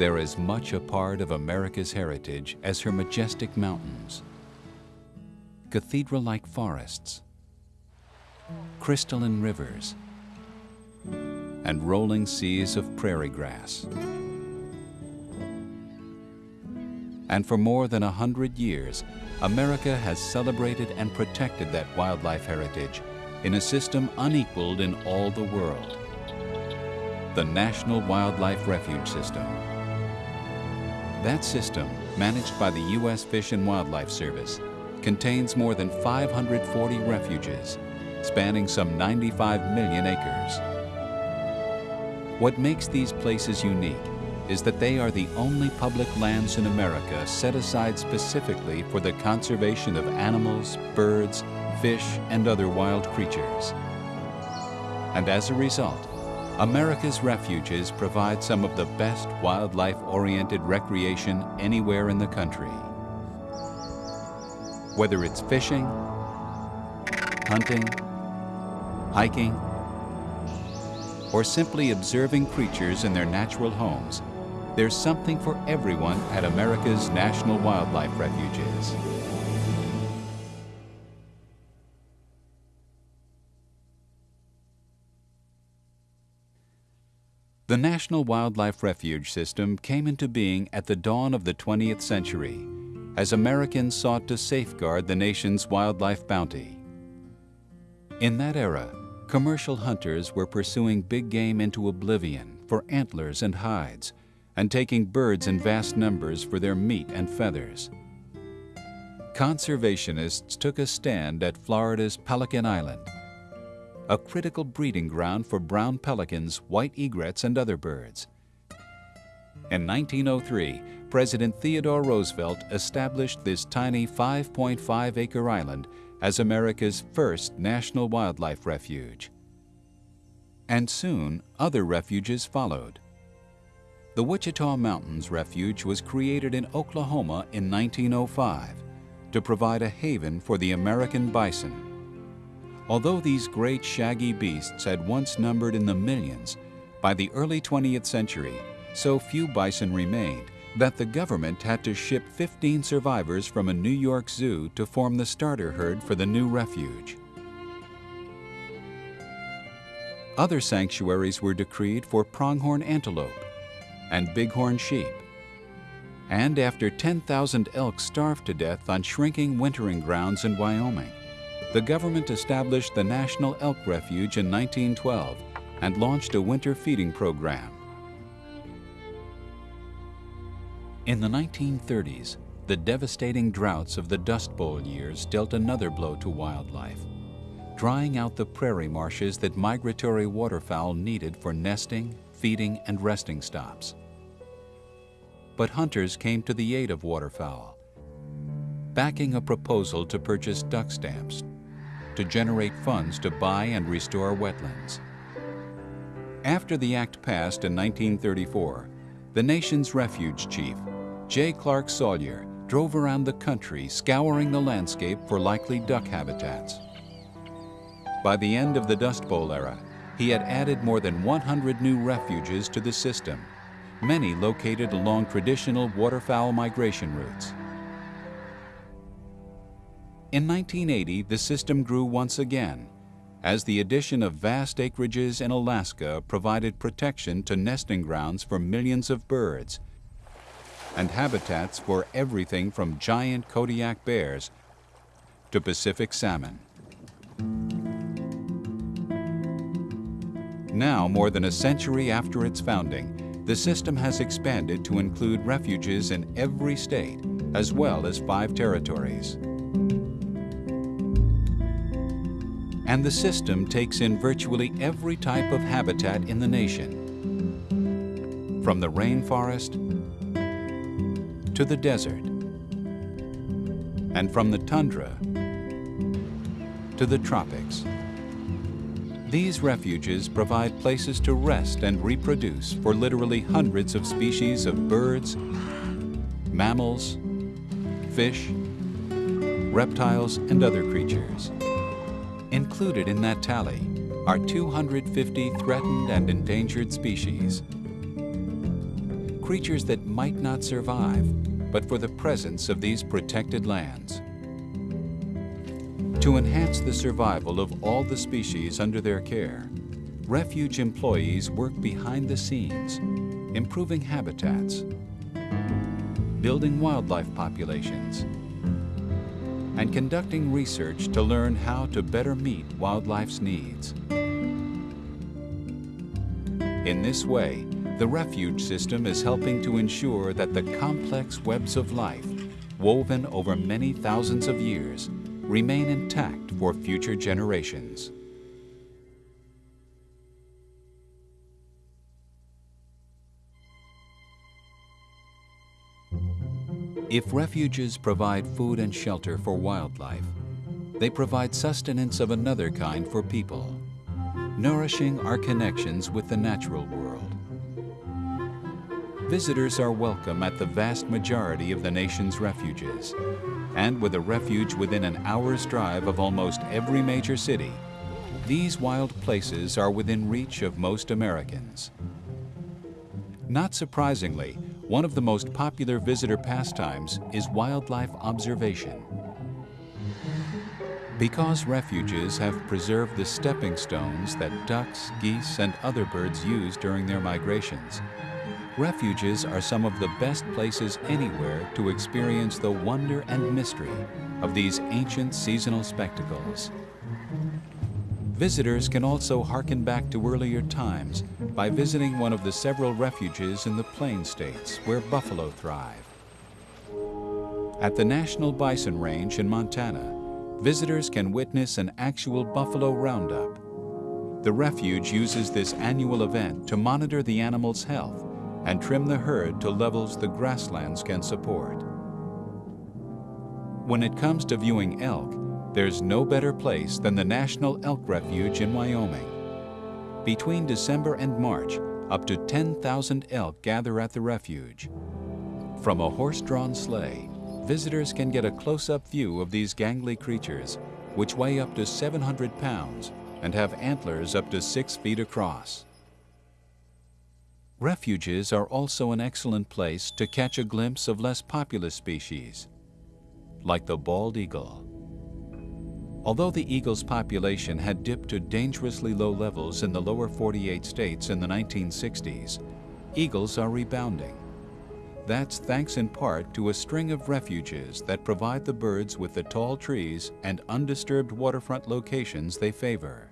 They're as much a part of America's heritage as her majestic mountains, cathedral-like forests, crystalline rivers, and rolling seas of prairie grass. And for more than a hundred years, America has celebrated and protected that wildlife heritage in a system unequaled in all the world. The National Wildlife Refuge System. That system, managed by the U.S. Fish and Wildlife Service, contains more than 540 refuges, spanning some 95 million acres. What makes these places unique is that they are the only public lands in America set aside specifically for the conservation of animals, birds, fish, and other wild creatures. And as a result, America's refuges provide some of the best wildlife-oriented recreation anywhere in the country. Whether it's fishing, hunting, hiking, or simply observing creatures in their natural homes, there's something for everyone at America's National Wildlife Refuges. The National Wildlife Refuge System came into being at the dawn of the 20th century as Americans sought to safeguard the nation's wildlife bounty. In that era, commercial hunters were pursuing big game into oblivion for antlers and hides and taking birds in vast numbers for their meat and feathers. Conservationists took a stand at Florida's Pelican Island, a critical breeding ground for brown pelicans, white egrets, and other birds. In 1903, President Theodore Roosevelt established this tiny 5.5 acre island as America's first national wildlife refuge. And soon, other refuges followed. The Wichita Mountains Refuge was created in Oklahoma in 1905 to provide a haven for the American bison. Although these great shaggy beasts had once numbered in the millions, by the early 20th century, so few bison remained that the government had to ship 15 survivors from a New York zoo to form the starter herd for the new refuge. Other sanctuaries were decreed for pronghorn antelope and bighorn sheep. And after 10,000 elk starved to death on shrinking wintering grounds in Wyoming, the government established the National Elk Refuge in 1912 and launched a winter feeding program. In the 1930s, the devastating droughts of the Dust Bowl years dealt another blow to wildlife, drying out the prairie marshes that migratory waterfowl needed for nesting, feeding, and resting stops. But hunters came to the aid of waterfowl, backing a proposal to purchase duck stamps to generate funds to buy and restore wetlands. After the act passed in 1934, the nation's refuge chief, J. Clark Salyer, drove around the country scouring the landscape for likely duck habitats. By the end of the Dust Bowl era, he had added more than 100 new refuges to the system, many located along traditional waterfowl migration routes. In 1980, the system grew once again, as the addition of vast acreages in Alaska provided protection to nesting grounds for millions of birds and habitats for everything from giant Kodiak bears to Pacific salmon. Now, more than a century after its founding, the system has expanded to include refuges in every state, as well as five territories. And the system takes in virtually every type of habitat in the nation, from the rainforest to the desert, and from the tundra to the tropics. These refuges provide places to rest and reproduce for literally hundreds of species of birds, mammals, fish, reptiles, and other creatures. Included in that tally are 250 threatened and endangered species, creatures that might not survive, but for the presence of these protected lands. To enhance the survival of all the species under their care, refuge employees work behind the scenes, improving habitats, building wildlife populations, and conducting research to learn how to better meet wildlife's needs. In this way, the refuge system is helping to ensure that the complex webs of life, woven over many thousands of years, remain intact for future generations. If refuges provide food and shelter for wildlife, they provide sustenance of another kind for people, nourishing our connections with the natural world. Visitors are welcome at the vast majority of the nation's refuges, and with a refuge within an hour's drive of almost every major city, these wild places are within reach of most Americans. Not surprisingly, one of the most popular visitor pastimes is wildlife observation. Because refuges have preserved the stepping stones that ducks, geese, and other birds use during their migrations, refuges are some of the best places anywhere to experience the wonder and mystery of these ancient seasonal spectacles. Visitors can also harken back to earlier times by visiting one of the several refuges in the plain states where buffalo thrive. At the National Bison Range in Montana, visitors can witness an actual buffalo roundup. The refuge uses this annual event to monitor the animal's health and trim the herd to levels the grasslands can support. When it comes to viewing elk, there's no better place than the National Elk Refuge in Wyoming. Between December and March, up to 10,000 elk gather at the refuge. From a horse-drawn sleigh, visitors can get a close-up view of these gangly creatures, which weigh up to 700 pounds and have antlers up to six feet across. Refuges are also an excellent place to catch a glimpse of less populous species, like the bald eagle. Although the eagle's population had dipped to dangerously low levels in the lower 48 states in the 1960s, eagles are rebounding. That's thanks in part to a string of refuges that provide the birds with the tall trees and undisturbed waterfront locations they favor.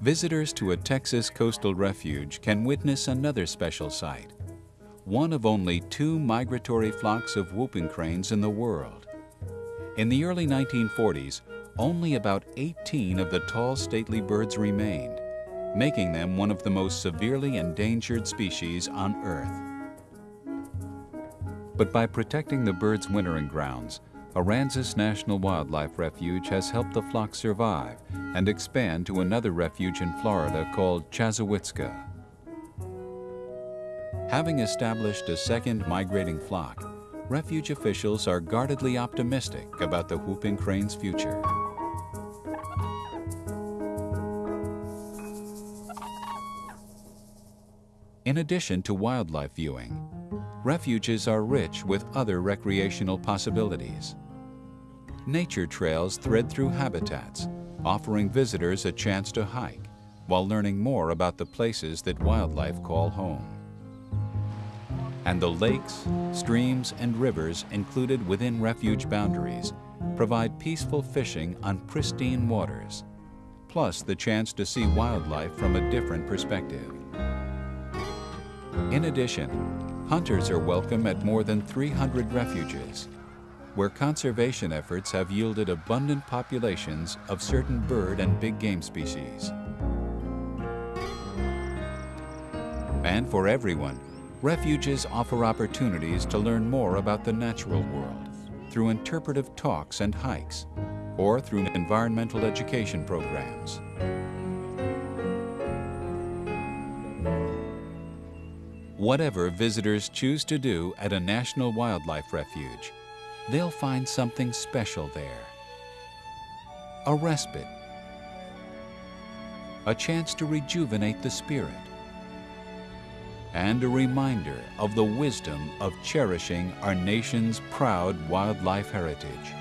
Visitors to a Texas coastal refuge can witness another special sight, one of only two migratory flocks of whooping cranes in the world. In the early 1940s, only about 18 of the tall stately birds remained, making them one of the most severely endangered species on Earth. But by protecting the birds' wintering grounds, Aransas National Wildlife Refuge has helped the flock survive and expand to another refuge in Florida called Chassahowitzka. Having established a second migrating flock, refuge officials are guardedly optimistic about the whooping crane's future. In addition to wildlife viewing, refuges are rich with other recreational possibilities. Nature trails thread through habitats, offering visitors a chance to hike while learning more about the places that wildlife call home and the lakes, streams, and rivers included within refuge boundaries provide peaceful fishing on pristine waters, plus the chance to see wildlife from a different perspective. In addition, hunters are welcome at more than 300 refuges, where conservation efforts have yielded abundant populations of certain bird and big game species. And for everyone, Refuges offer opportunities to learn more about the natural world through interpretive talks and hikes, or through environmental education programs. Whatever visitors choose to do at a National Wildlife Refuge, they'll find something special there. A respite, a chance to rejuvenate the spirit, and a reminder of the wisdom of cherishing our nation's proud wildlife heritage.